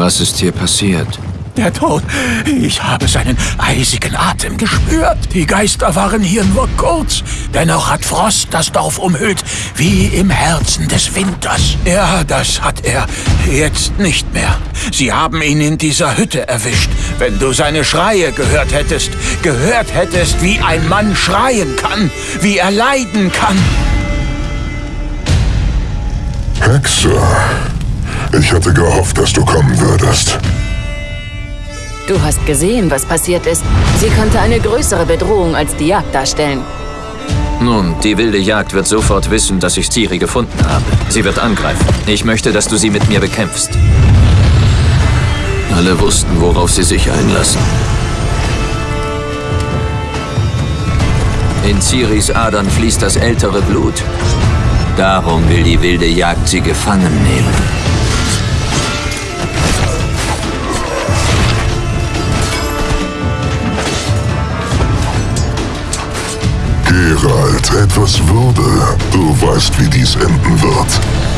Was ist hier passiert? Der Tod. Ich habe seinen eisigen Atem gespürt. Die Geister waren hier nur kurz. Dennoch hat Frost das Dorf umhüllt, wie im Herzen des Winters. Ja, das hat er jetzt nicht mehr. Sie haben ihn in dieser Hütte erwischt. Wenn du seine Schreie gehört hättest, gehört hättest, wie ein Mann schreien kann, wie er leiden kann. Hexe, ich hatte gehofft, dass du kommen würdest. Du hast gesehen, was passiert ist. Sie könnte eine größere Bedrohung als die Jagd darstellen. Nun, die wilde Jagd wird sofort wissen, dass ich Ciri gefunden habe. Sie wird angreifen. Ich möchte, dass du sie mit mir bekämpfst. Alle wussten, worauf sie sich einlassen. In Ciris Adern fließt das ältere Blut. Darum will die wilde Jagd sie gefangen nehmen. Geralt, etwas Würde. Du weißt, wie dies enden wird.